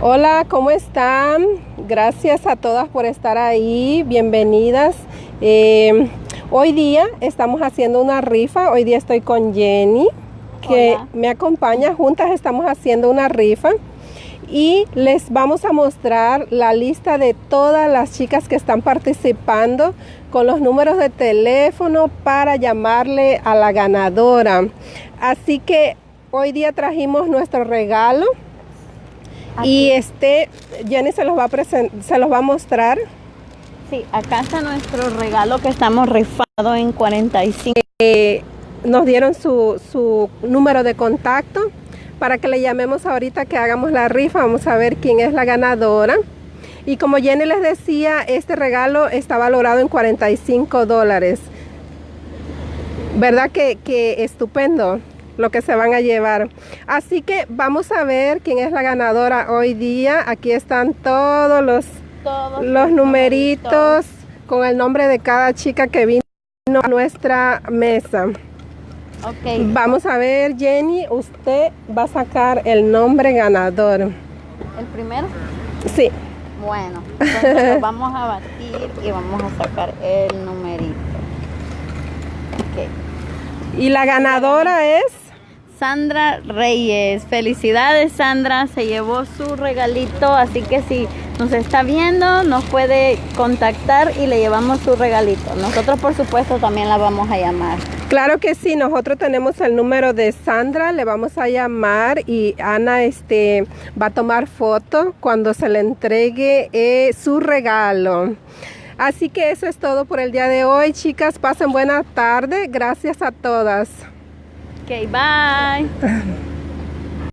Hola, ¿cómo están? Gracias a todas por estar ahí. Bienvenidas. Eh, hoy día estamos haciendo una rifa. Hoy día estoy con Jenny, que Hola. me acompaña. Juntas estamos haciendo una rifa. Y les vamos a mostrar la lista de todas las chicas que están participando con los números de teléfono para llamarle a la ganadora. Así que hoy día trajimos nuestro regalo. Y este, Jenny se los va a se los va a mostrar. Sí, acá está nuestro regalo que estamos rifando en 45. Eh, nos dieron su, su número de contacto para que le llamemos ahorita que hagamos la rifa. Vamos a ver quién es la ganadora. Y como Jenny les decía, este regalo está valorado en 45 dólares. ¿Verdad que, que estupendo lo que se van a llevar? Así que vamos a ver quién es la ganadora hoy día. Aquí están todos los Todos los numeritos con el nombre de cada chica que vino a nuestra mesa. Ok, Vamos a ver, Jenny, usted va a sacar el nombre ganador. el primero. Sí, Bueno, entonces lo vamos a batir y vamos a sacar el numerito. Ok. y la ganadora es Sandra Reyes. Felicidades Sandra, se llevó su regalito, así que si nos está viendo nos puede contactar y le llevamos su regalito. Nosotros por supuesto también la vamos a llamar. Claro que sí, nosotros tenemos el número de Sandra, le vamos a llamar y Ana este, va a tomar foto cuando se le entregue eh, su regalo. Así que eso es todo por el día de hoy, chicas. Pasen buena tarde. Gracias a todas. Okay, bye.